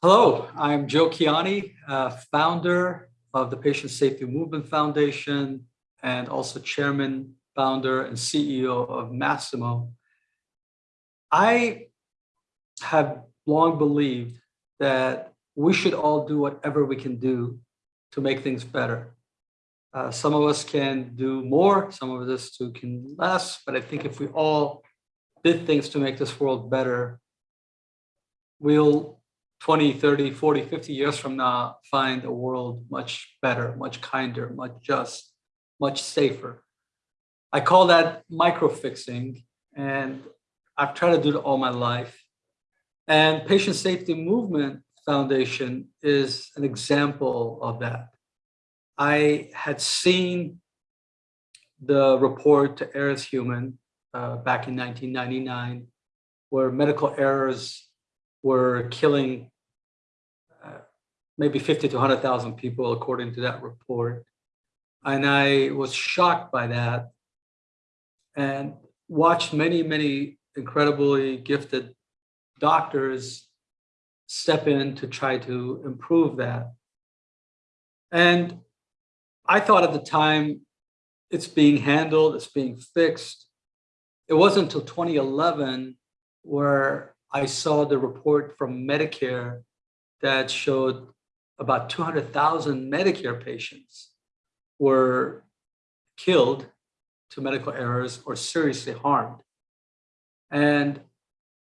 Hello, I'm Joe Kiani, uh, founder of the Patient Safety Movement Foundation and also chairman, founder, and CEO of Masimo. I have long believed that we should all do whatever we can do to make things better. Uh, some of us can do more, some of us too can less, but I think if we all did things to make this world better, we'll 20, 30, 40, 50 years from now, find a world much better, much kinder, much just, much safer. I call that micro fixing, and I've tried to do it all my life. And Patient Safety Movement Foundation is an example of that. I had seen the report to Err is Human uh, back in 1999, where medical errors were killing uh, maybe 50 to 100,000 people, according to that report. And I was shocked by that and watched many, many incredibly gifted doctors step in to try to improve that. And I thought at the time, it's being handled, it's being fixed. It wasn't until 2011 where I saw the report from Medicare that showed about 200,000 Medicare patients were killed to medical errors or seriously harmed. And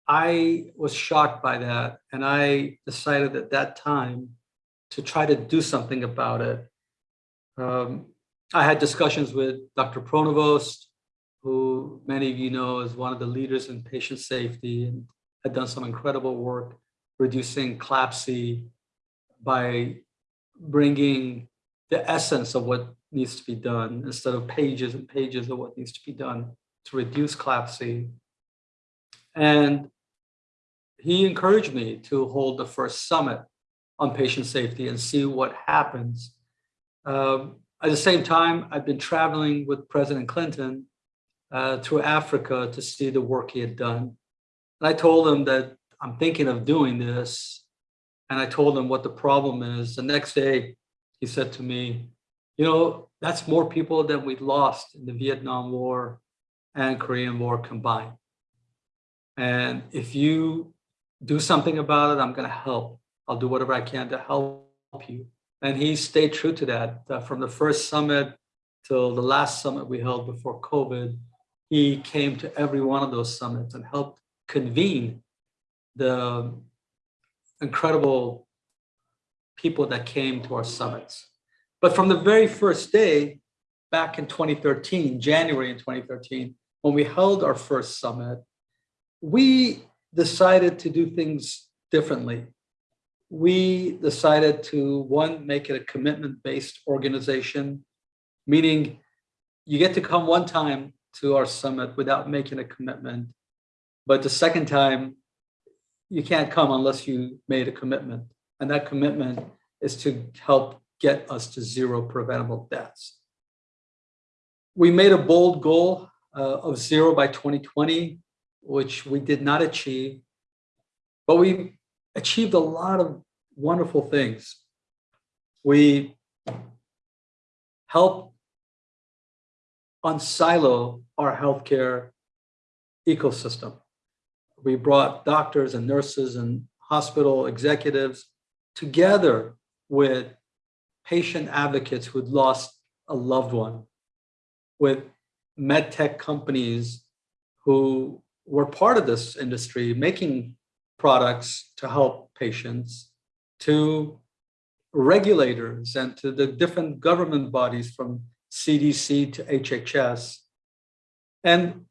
I was shocked by that. And I decided at that time to try to do something about it. Um, I had discussions with Dr. Pronovost, who many of you know is one of the leaders in patient safety and had done some incredible work reducing CLABSI by bringing the essence of what needs to be done instead of pages and pages of what needs to be done to reduce CLABSI. And he encouraged me to hold the first summit on patient safety and see what happens. Um, at the same time, I've been traveling with President Clinton uh, through Africa to see the work he had done. And I told him that I'm thinking of doing this. And I told him what the problem is. The next day, he said to me, you know, that's more people than we lost in the Vietnam War and Korean War combined. And if you do something about it, I'm going to help. I'll do whatever I can to help you. And he stayed true to that. Uh, from the first summit till the last summit we held before COVID, he came to every one of those summits and helped convene the incredible people that came to our summits. But from the very first day, back in 2013, January in 2013, when we held our first summit, we decided to do things differently. We decided to, one, make it a commitment-based organization, meaning you get to come one time to our summit without making a commitment. But the second time, you can't come unless you made a commitment. And that commitment is to help get us to zero preventable deaths. We made a bold goal uh, of zero by 2020, which we did not achieve, but we achieved a lot of wonderful things. We helped unsilo our healthcare ecosystem we brought doctors and nurses and hospital executives together with patient advocates who'd lost a loved one, with med tech companies who were part of this industry making products to help patients, to regulators and to the different government bodies from CDC to HHS. And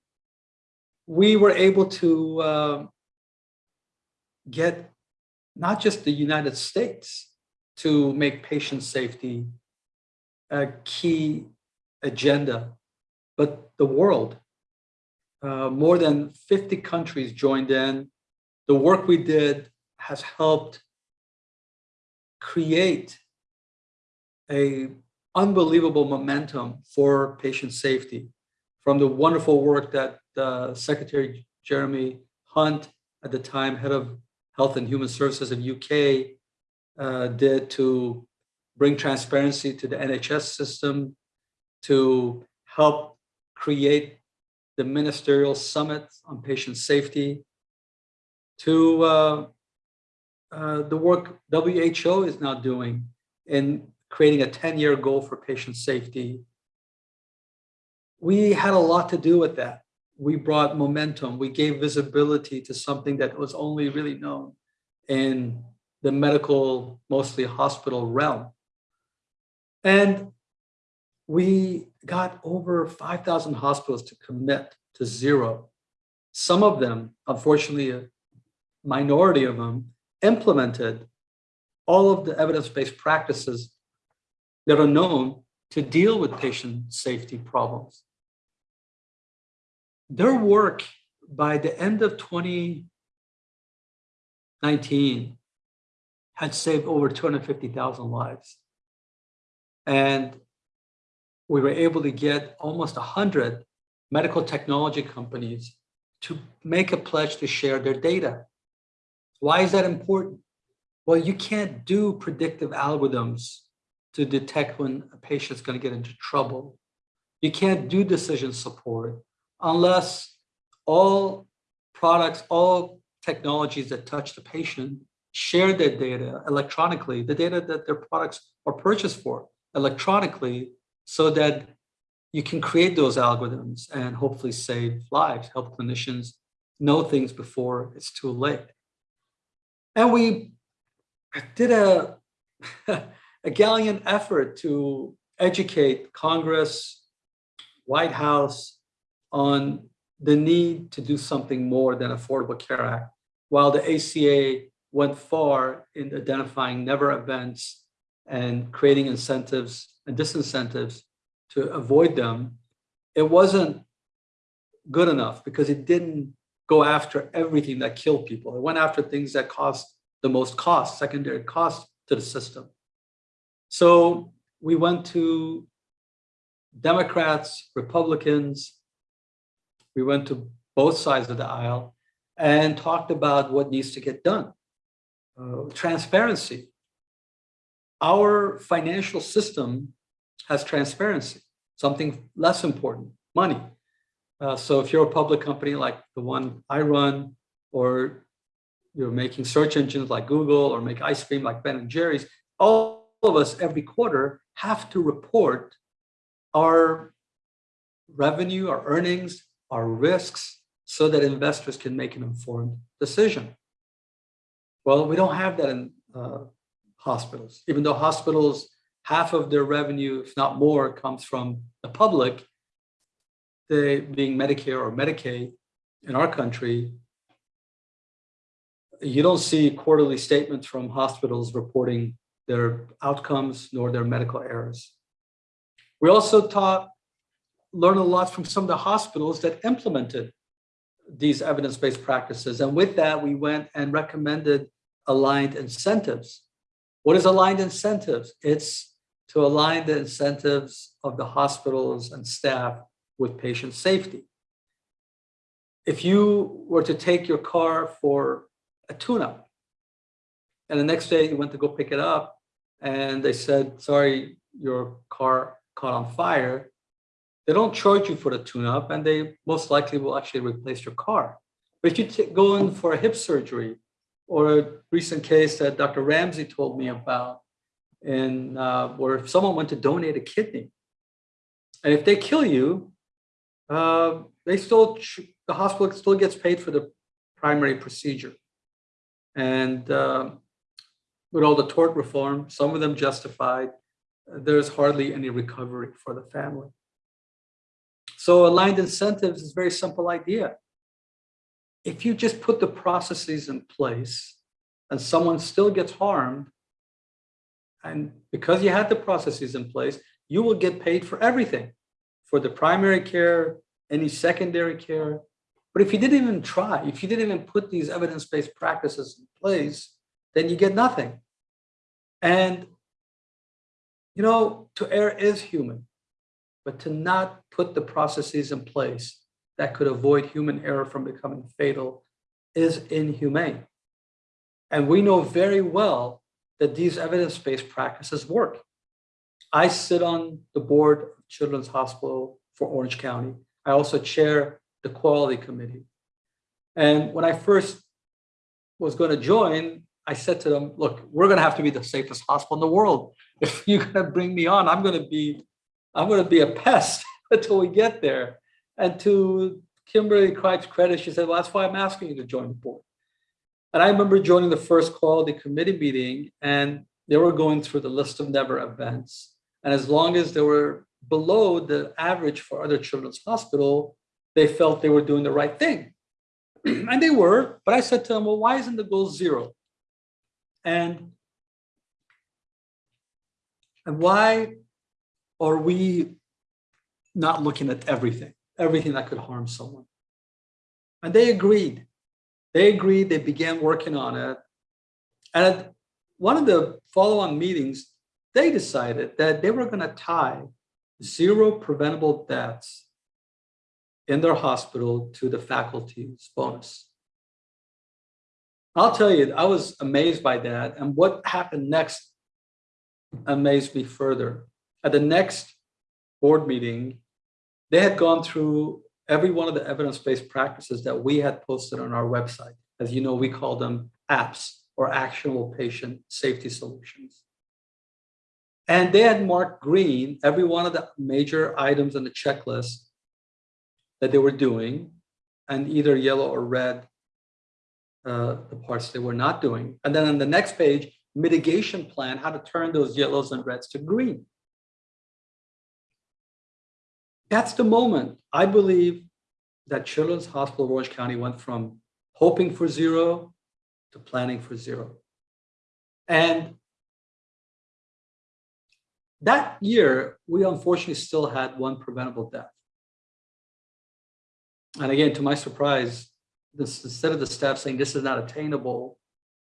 we were able to uh, get not just the United States to make patient safety a key agenda, but the world. Uh, more than 50 countries joined in. The work we did has helped create a unbelievable momentum for patient safety from the wonderful work that uh, Secretary Jeremy Hunt, at the time head of Health and Human Services in UK uh, did to bring transparency to the NHS system, to help create the ministerial summit on patient safety, to uh, uh, the work WHO is now doing in creating a 10-year goal for patient safety. We had a lot to do with that. We brought momentum. We gave visibility to something that was only really known in the medical, mostly hospital realm. And we got over 5,000 hospitals to commit to zero. Some of them, unfortunately, a minority of them, implemented all of the evidence-based practices that are known to deal with patient safety problems. Their work by the end of 2019 had saved over 250,000 lives. And we were able to get almost 100 medical technology companies to make a pledge to share their data. Why is that important? Well, you can't do predictive algorithms to detect when a patient's going to get into trouble. You can't do decision support unless all products, all technologies that touch the patient share their data electronically, the data that their products are purchased for electronically so that you can create those algorithms and hopefully save lives, help clinicians know things before it's too late. And we did a, a gallant effort to educate Congress, White House on the need to do something more than Affordable Care Act. While the ACA went far in identifying never events and creating incentives and disincentives to avoid them, it wasn't good enough because it didn't go after everything that killed people. It went after things that cost the most cost, secondary cost to the system. So we went to Democrats, Republicans, we went to both sides of the aisle and talked about what needs to get done. Uh, transparency. Our financial system has transparency, something less important, money. Uh, so if you're a public company like the one I run, or you're making search engines like Google or make ice cream like Ben and Jerry's, all of us every quarter have to report our revenue, our earnings, our risks, so that investors can make an informed decision. Well, we don't have that in uh, hospitals, even though hospitals, half of their revenue, if not more, comes from the public, they being Medicare or Medicaid in our country, you don't see quarterly statements from hospitals reporting their outcomes nor their medical errors. We also taught, learned a lot from some of the hospitals that implemented these evidence-based practices. And with that, we went and recommended aligned incentives. What is aligned incentives? It's to align the incentives of the hospitals and staff with patient safety. If you were to take your car for a tune-up. And the next day you went to go pick it up and they said, sorry, your car caught on fire. They don't charge you for the tune-up and they most likely will actually replace your car. But if you go in for a hip surgery or a recent case that Dr. Ramsey told me about, and uh, where someone went to donate a kidney, and if they kill you, uh, they still the hospital still gets paid for the primary procedure. And uh, with all the tort reform, some of them justified, there's hardly any recovery for the family. So aligned incentives is a very simple idea. If you just put the processes in place and someone still gets harmed, and because you had the processes in place, you will get paid for everything, for the primary care, any secondary care, but if you didn't even try, if you didn't even put these evidence-based practices in place, then you get nothing. And, you know, to err is human, but to not put the processes in place that could avoid human error from becoming fatal is inhumane. And we know very well that these evidence-based practices work. I sit on the board of Children's Hospital for Orange County. I also chair the quality committee. And when I first was going to join, I said to them, look, we're going to have to be the safest hospital in the world. If you're going to bring me on, I'm going to be, I'm going to be a pest until we get there. And to Kimberly Cripe's credit, she said, well, that's why I'm asking you to join the board. And I remember joining the first quality committee meeting and they were going through the list of never events. And as long as they were below the average for other children's hospital, they felt they were doing the right thing. and they were, but I said to them, well, why isn't the goal zero? And, and why are we not looking at everything, everything that could harm someone? And they agreed. They agreed, they began working on it. And at one of the follow-on meetings, they decided that they were going to tie zero preventable deaths in their hospital to the faculty's bonus. I'll tell you, I was amazed by that. And what happened next amazed me further. At the next board meeting, they had gone through every one of the evidence-based practices that we had posted on our website. As you know, we call them apps or actionable patient safety solutions. And they had marked green every one of the major items on the checklist that they were doing, and either yellow or red, uh, the parts they were not doing. And then on the next page, mitigation plan, how to turn those yellows and reds to green. That's the moment I believe that Children's Hospital Orange County went from hoping for zero to planning for zero. And that year, we unfortunately still had one preventable death. And again, to my surprise, this, instead of the staff saying this is not attainable,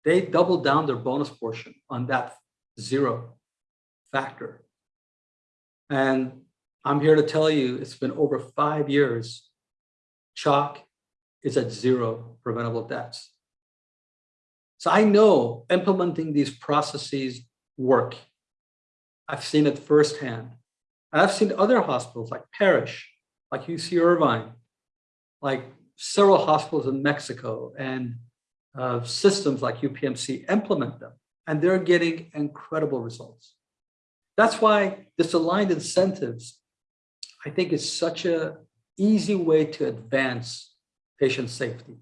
they doubled down their bonus portion on that zero factor. And I'm here to tell you, it's been over five years. CHOC is at zero preventable deaths. So I know implementing these processes work. I've seen it firsthand. And I've seen other hospitals like Parrish, like UC Irvine, like several hospitals in Mexico and uh, systems like UPMC implement them. And they're getting incredible results. That's why this aligned incentives I think is such a easy way to advance patient safety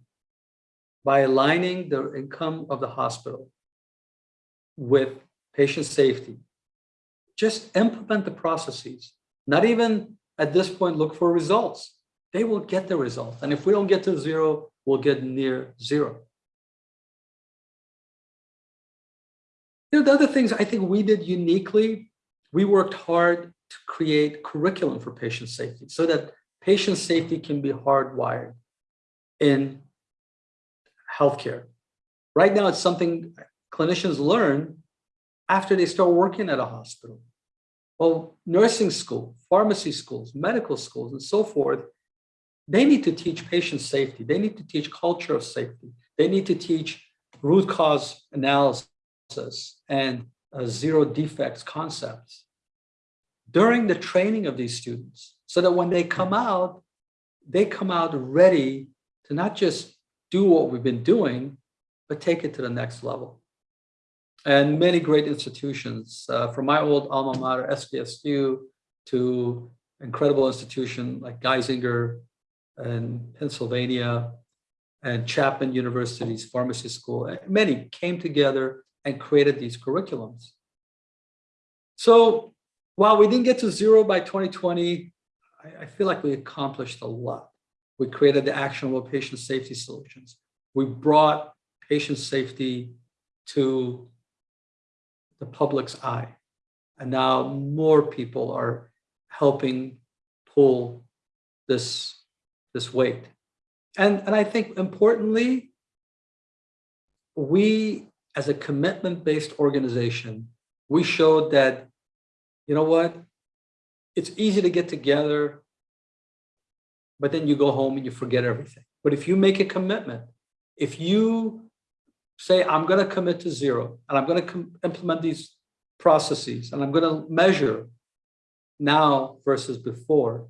by aligning the income of the hospital with patient safety. Just implement the processes, not even at this point look for results. They will get the results. And if we don't get to zero, we'll get near zero. You know, the other things I think we did uniquely, we worked hard to create curriculum for patient safety so that patient safety can be hardwired in healthcare. Right now, it's something clinicians learn after they start working at a hospital. Well, nursing school, pharmacy schools, medical schools, and so forth, they need to teach patient safety. They need to teach culture of safety. They need to teach root cause analysis and uh, zero defects concepts during the training of these students so that when they come out, they come out ready to not just do what we've been doing, but take it to the next level. And many great institutions, uh, from my old alma mater, SDSU, to incredible institution like Geisinger and Pennsylvania and Chapman University's pharmacy school, many came together and created these curriculums. So while we didn't get to zero by 2020, I, I feel like we accomplished a lot. We created the actionable patient safety solutions. We brought patient safety to the public's eye. And now more people are helping pull this, this weight. And, and I think importantly, we as a commitment-based organization, we showed that, you know what, it's easy to get together but then you go home and you forget everything. But if you make a commitment, if you say, I'm going to commit to zero and I'm going to implement these processes and I'm going to measure now versus before,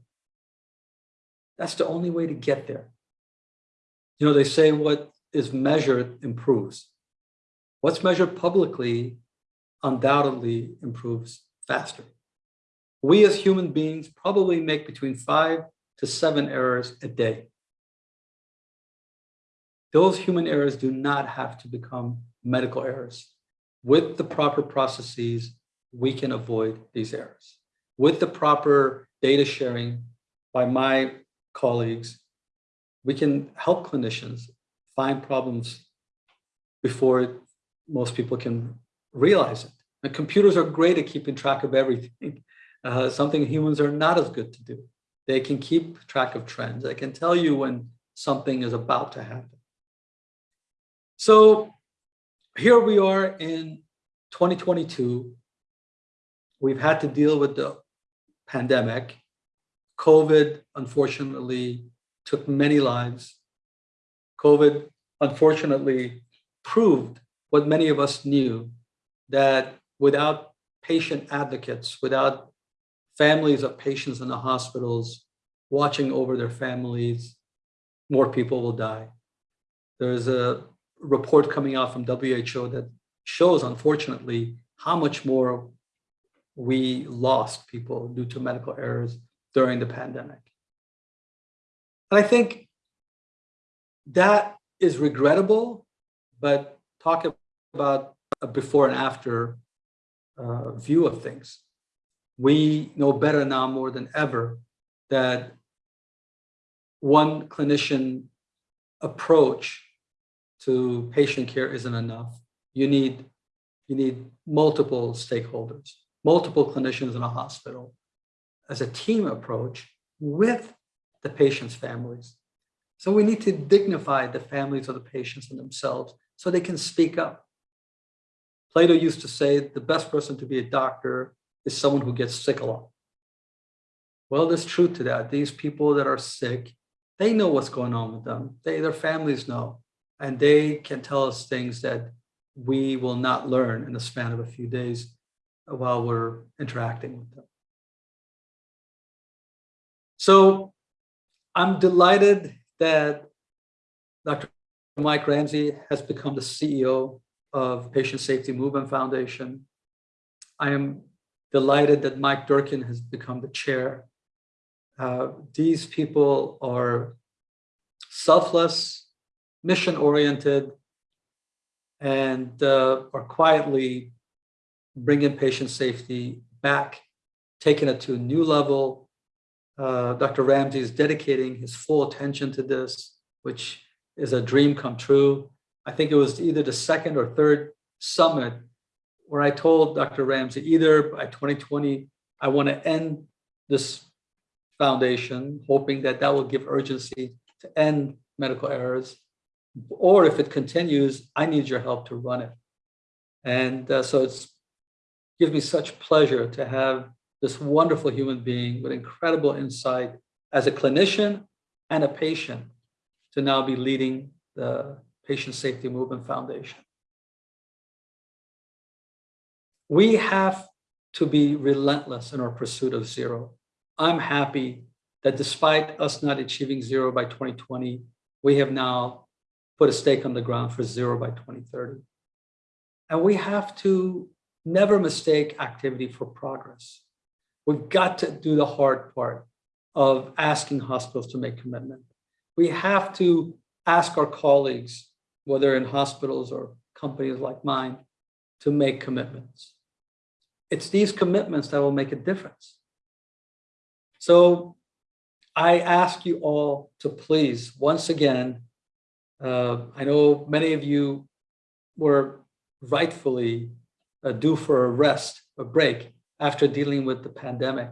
that's the only way to get there. You know, they say what is measured improves. What's measured publicly undoubtedly improves faster. We as human beings probably make between five to seven errors a day. Those human errors do not have to become medical errors. With the proper processes, we can avoid these errors. With the proper data sharing by my colleagues, we can help clinicians find problems before most people can realize it. Computers are great at keeping track of everything, uh, something humans are not as good to do. They can keep track of trends. They can tell you when something is about to happen. So here we are in 2022. We've had to deal with the pandemic. COVID, unfortunately, took many lives. COVID, unfortunately, proved what many of us knew, that without patient advocates, without families of patients in the hospitals watching over their families, more people will die. There's a report coming out from WHO that shows, unfortunately, how much more we lost people due to medical errors during the pandemic. And I think that is regrettable, but talk about a before and after uh, view of things. We know better now more than ever that one clinician approach to patient care isn't enough. You need, you need multiple stakeholders, multiple clinicians in a hospital as a team approach with the patient's families. So we need to dignify the families of the patients and themselves so they can speak up. Plato used to say the best person to be a doctor is someone who gets sick a lot. Well, there's truth to that. These people that are sick, they know what's going on with them. They, their families know and they can tell us things that we will not learn in the span of a few days while we're interacting with them. So I'm delighted that Dr. Mike Ramsey has become the CEO of Patient Safety Movement Foundation. I am delighted that Mike Durkin has become the chair. Uh, these people are selfless, mission oriented and uh, are quietly bringing patient safety back, taking it to a new level. Uh, Dr. Ramsey is dedicating his full attention to this, which is a dream come true. I think it was either the second or third summit where I told Dr. Ramsey, either by 2020, I want to end this foundation, hoping that that will give urgency to end medical errors, or if it continues, I need your help to run it. And uh, so it's gives me such pleasure to have this wonderful human being with incredible insight as a clinician and a patient to now be leading the Patient Safety Movement Foundation. We have to be relentless in our pursuit of zero. I'm happy that despite us not achieving zero by 2020, we have now put a stake on the ground for zero by 2030. And we have to never mistake activity for progress. We've got to do the hard part of asking hospitals to make commitment. We have to ask our colleagues, whether in hospitals or companies like mine, to make commitments. It's these commitments that will make a difference. So I ask you all to please, once again, uh, I know many of you were rightfully uh, due for a rest, a break after dealing with the pandemic.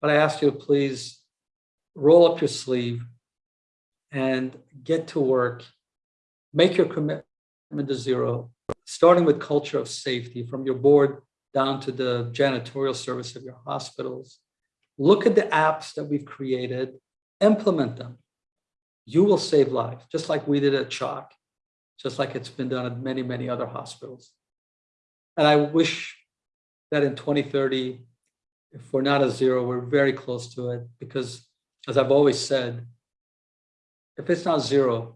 But I ask you to please roll up your sleeve and get to work, make your commitment to zero, starting with culture of safety from your board down to the janitorial service of your hospitals. Look at the apps that we've created, implement them you will save lives, just like we did at CHOC. just like it's been done at many, many other hospitals. And I wish that in 2030, if we're not at zero, we're very close to it because as I've always said, if it's not zero,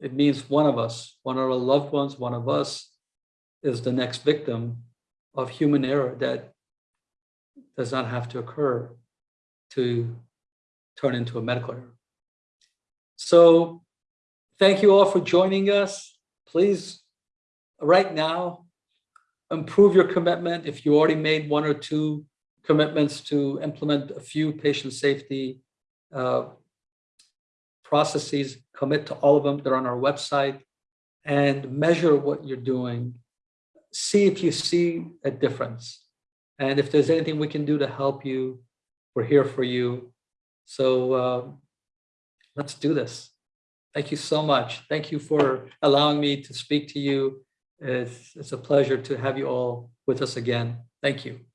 it means one of us, one of our loved ones, one of us is the next victim of human error that does not have to occur to turn into a medical error. So thank you all for joining us. Please, right now, improve your commitment. If you already made one or two commitments to implement a few patient safety uh, processes, commit to all of them. They're on our website and measure what you're doing. See if you see a difference. And if there's anything we can do to help you, we're here for you. So uh, let's do this. Thank you so much. Thank you for allowing me to speak to you. It's, it's a pleasure to have you all with us again. Thank you.